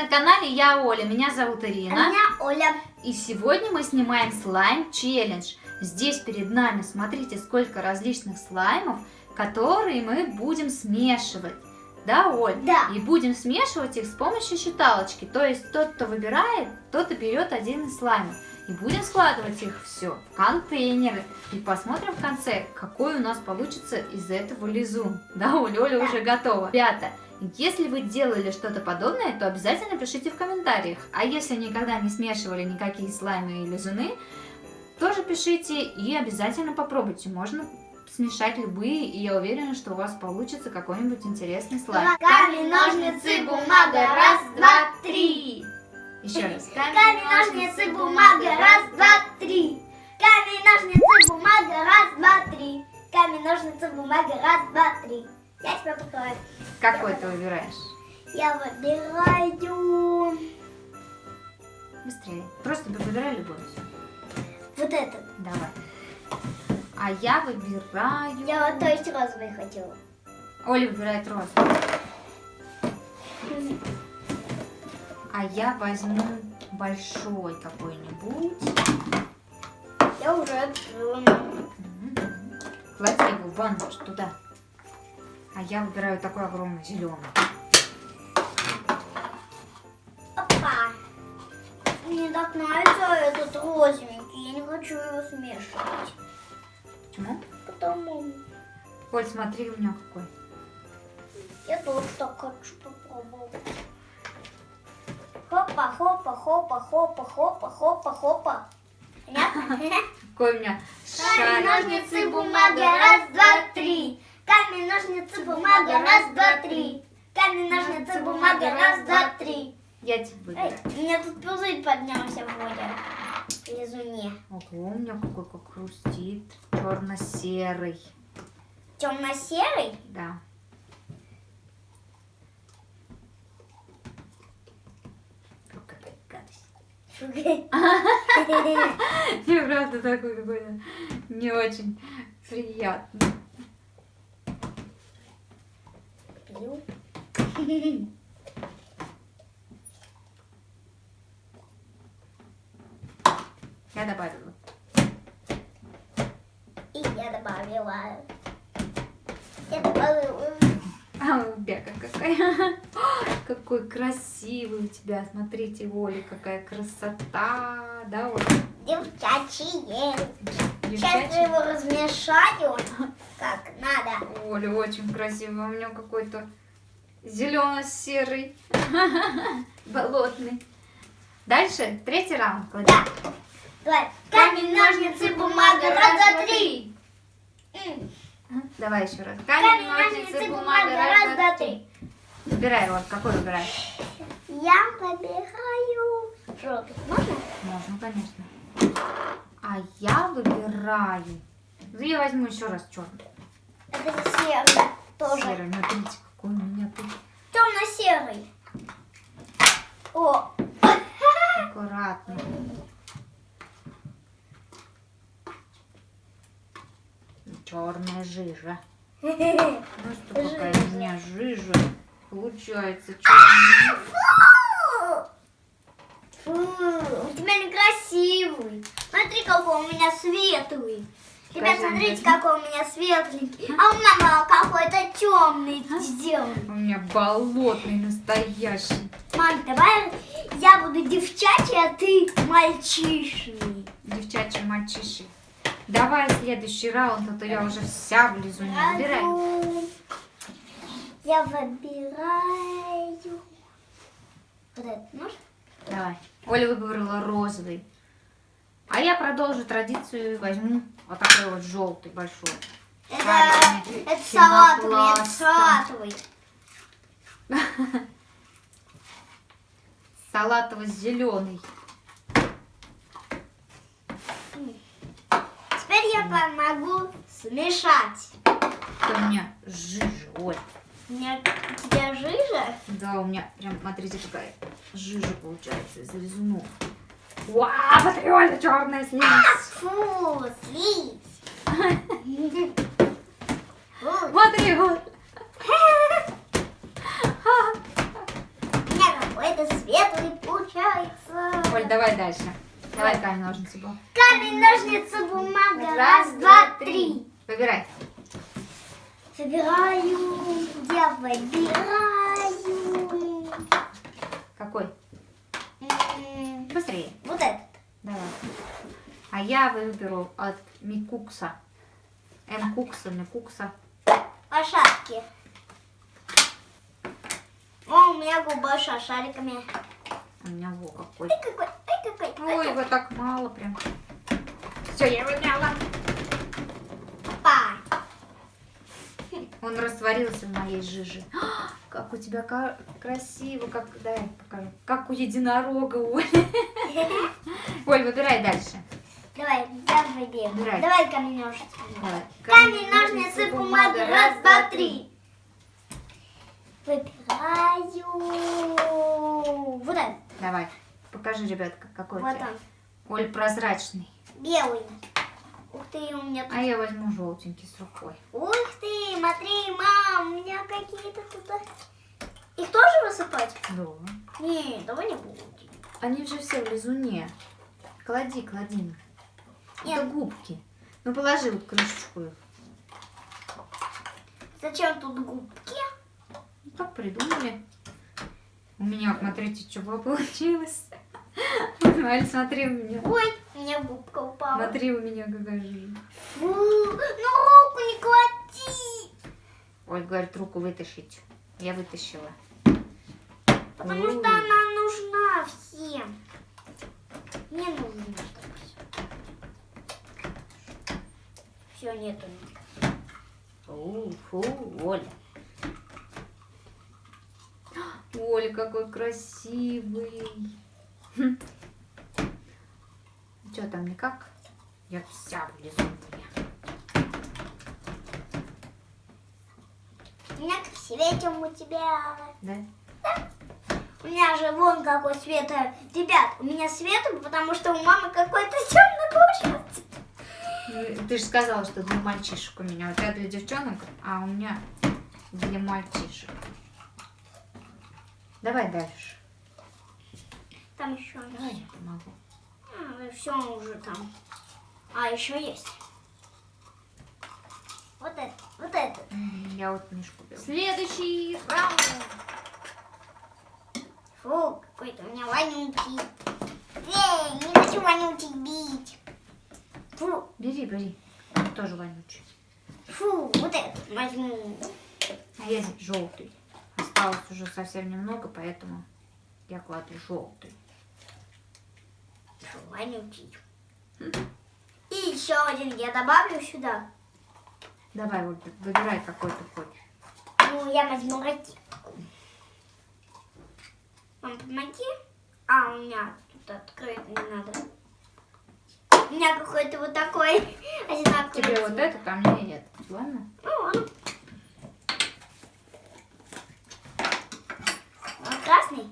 на канале Я Оля, меня зовут А Ирина. меня Оля. И сегодня мы снимаем слайм челлендж. Здесь перед нами, смотрите, сколько различных слаймов, которые мы будем смешивать. Да, Оль? Да. И будем смешивать их с помощью считалочки. То есть тот, кто выбирает, тот и берет один из слаймов. И будем складывать их все в контейнеры. И посмотрим в конце, какой у нас получится из этого лизун. Да, Оля Да. уже готова. Ребята, если вы делали что-то подобное, то обязательно пишите в комментариях. А если никогда не смешивали никакие слаймы и лизуны, тоже пишите и обязательно попробуйте. Можно смешать любые, и я уверена, что у вас получится какой-нибудь интересный слайм. Камень, ножницы, выбираешь? Я выбираю Быстрее. Просто выбирай любой. вот этот. Давай. А я выбираю... Я вот то есть розовый хотела. Оля выбирает розу. А я возьму большой какой-нибудь. Я уже открыла. Клади его в ванну туда. А я выбираю такой огромный зеленый. Опа. Мне так нравится этот розовенький. Я не хочу его смешивать. Почему? Потому Оль, смотри, у меня какой. я тоже так хочу попробовать. Хопа, хопа, хопа, хопа, хопа, хопа, хопа. Понятно? Какой у меня шарик. ножницы, бумага, раз, два, три. Камень, ножницы, бумага, раз, два, три. Камень, ножницы, бумага, раз, два, три. Я тебе Эй, у меня тут пузырь поднялся в воде. В лизуне. Ого, у меня какой как хрустит. Черно-серый. Темно-серый? Да. Какая гадость. Мне правда такой какой-то не очень приятный. Я добавила. И я добавила. Я добавила. А у Бека какая. Какой красивый у тебя. Смотрите, Оля, какая красота. Да, Оля? Девчачье. Сейчас я его размешаю, как надо. Оля, очень красиво. У меня какой-то зелено-серый. Болотный. Дальше третий раунд. клади. Да. Давай. Камень, ножницы, бумага. Раз, два, три. Давай еще раз. Камень, ножницы, бумага. Раз, два, три. Выбирай, вот какой выбираешь? Я выбираю желтый. Можно? Можно, конечно. А я выбираю. Ну, я возьму еще раз черный. Это серый тоже. Серый. Смотрите, какой у меня тут Темно-серый. О, аккуратно. Черная жижа. Что, какая у меня жижа. Получается черная. Фу, у тебя некрасивый. Смотри, какой у меня светлый. Ребят, смотрите, какой у меня светленький. А у меня какой-то темный сделан. У меня болотный настоящий. Мам, давай я буду девчачий, а ты мальчишный. Девчачий мальчиши. Давай следующий раунд, а то я уже вся в лизуне. Выбираю. Я выбираю. Вот этот нож. Давай. Оля выбрала розовый. А я продолжу традицию и возьму вот такой вот желтый большой. Это, Шарик это салатовый, это салатовый. Салатово-зеленый. Теперь я помогу смешать. Это у меня жижа, Оль. У меня у тебя жижа? Да, у меня прям, смотрите, какая жижа получается из лизунов. Вау, смотри, Оля, черная слизь. Фу, слизь. Меня какой-то светлый получается. Оль, давай дальше. Давай камень, ножницы, бумага. Камень, ножницы, бумага. Раз, два, три. Выбирай. Собираю, я выбираю. Какой? М, Быстрее. Вот этот. Давай. А я выберу от Микукса. М Кукса, Микукса. Лошадки. О, у меня губа с шариками. У меня во какой. Ай, какой, ай, какой. Ой, его так мало прям. Все, я его взяла. Па. Он растворился в моей жиже. А, Как у тебя красиво, как, дай покажу. Как у единорога, Оль. Оль, выбирай дальше. Давай, я выберу. Выбирай. Давай камень, ножницы. Давай. Камень, ножницы, бумага. Раз, два, три. Выбираю. Вот он. Давай. Покажи, ребятка, какой у Вот тебя. он. Оль, прозрачный. Белый. Ух ты, у меня тут... А я возьму желтенький с рукой. Ух ты, смотри, мам, у меня какие-то тут... Их тоже высыпать? Да. Не, давай не будем. Они же все в лизуне. Клади, клади. Нет. Это губки. Ну, положи вот крышечку их. Зачем тут губки? Ну, так придумали. У меня, смотрите, что получилось. Аль, смотри у меня. Ой, у меня губка упала. Смотри у меня какая жижа. Фу, ну руку не клади. Ой, говорит, руку вытащить. Я вытащила. Потому Ой. что она нужна всем. Не нужно, чтобы все. Все, нету. Фу, фу, Оля. Оля, какой красивый. Что там, никак? Я вся в лизуне. У меня как светим у тебя. Да? У меня же вон какой свет. Ребят, у меня свет, потому что у мамы какой-то темный получился. Ты же сказала, что для мальчишек у меня. У тебя для девчонок, а у меня для мальчишек. Давай дальше. Там еще Давай я помогу. все уже там. А, еще есть. Вот это, вот это. Я вот книжку беру. Следующий раунд. Фу, какой-то у меня вонючий. Эй, не хочу вонючий бить. Фу, Бери, бери. Тоже вонючий. фу, вот этот возьму. А я желтый. Осталось уже совсем немного, поэтому я кладу желтый. Вонючий. И еще один я добавлю сюда. Давай, вот выбирай какой ты хочешь. Ну, я возьму ракетку. Мам, помоги. А, у меня тут открыть не надо. У меня какой-то вот такой одинаковый. Тебе вот этот, а мне этот. Ладно? Ну, ладно. Он красный,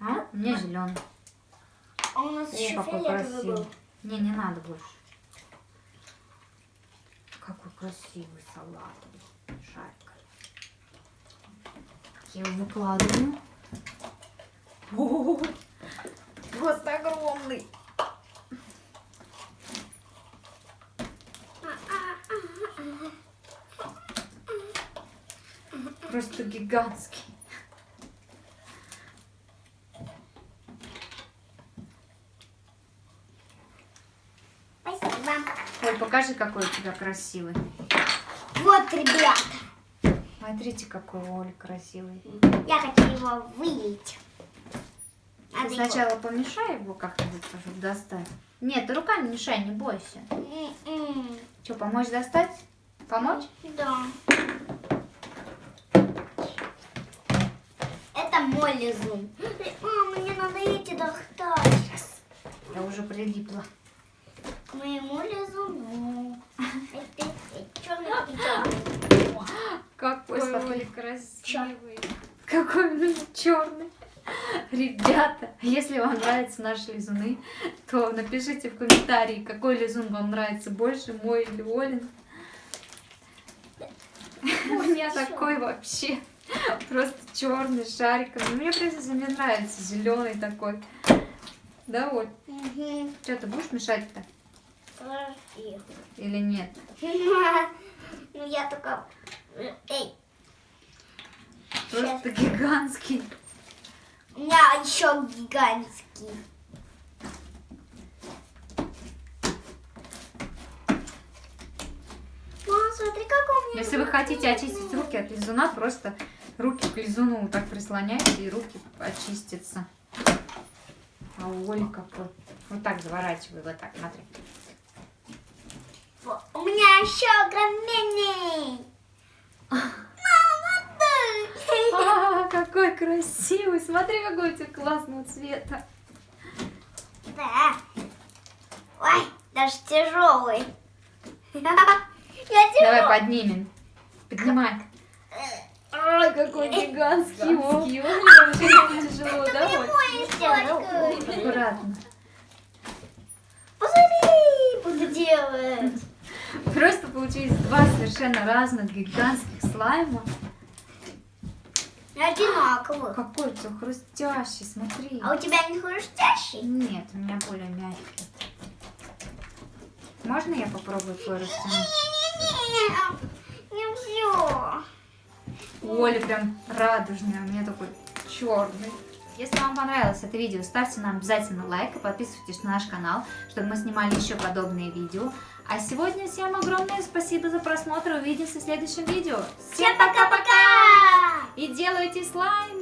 А? Мне зеленый. а у нас О, еще какой фиолетовый красивый. был. Не, не надо больше. Какой красивый салат. Шарик. Я его выкладываю. О, Просто огромный. Просто гигантский. Спасибо. Ой, покажи, какой у тебя красивый. Вот, ребята, Смотрите, какой Оля красивый. я хочу его вылить. Ты сначала помешай его как-нибудь, чтобы достать. Нет, ты руками мешай, не бойся. М-м. Что, помочь достать? Помочь? Да. Это мой лизун. Мама, мне надо эти достать. Я уже прилипла. К моему лизуну. Черный и черный. Какой Ой, Оля красивый. Какой меня черный. Ребята, если вам нравятся наши лизуны, то напишите в комментарии, какой лизун вам нравится больше, мой или Олин. У меня такой вообще. Просто черный шарик. Ну, Мне просто мне нравится зеленый такой. Да, вот. Мгм. Что, ты будешь мешать-то? Или нет? Ну я только... Эй, Просто гигантский. у меня еще гигантский. Мама, смотри, как у меня... Если вы хотите очистить руки от лизуна, просто руки к лизуну вот так прислоняйте, и руки очистятся. А у Оли какой. Вот так заворачивай, вот так, смотри. У меня еще огроменный. Мама. А, какой красивый! Смотри, какой у тебя классного цвета. Да. Ой, даже тяжелый. Я тяжелый. Давай поднимем. Поднимай. Ой, какой гигантский. Очень тяжело, да? Оль? Аккуратно. Посмотри, буду делать. Просто получились два совершенно разных гигантских слайма. Одинаковых. Какой у тебя хрустящий, смотри. А у тебя не хрустящий? Нет, у меня более мягкий. Можно я попробую твой растянуть? У Оли прям радужный, а у меня такой черный. Если вам понравилось это видео, ставьте нам обязательно лайк и подписывайтесь на наш канал, чтобы мы снимали еще подобные видео. А сегодня всем огромное спасибо за просмотр. Увидимся в следующем видео. Всем пока-пока! И делайте слайм!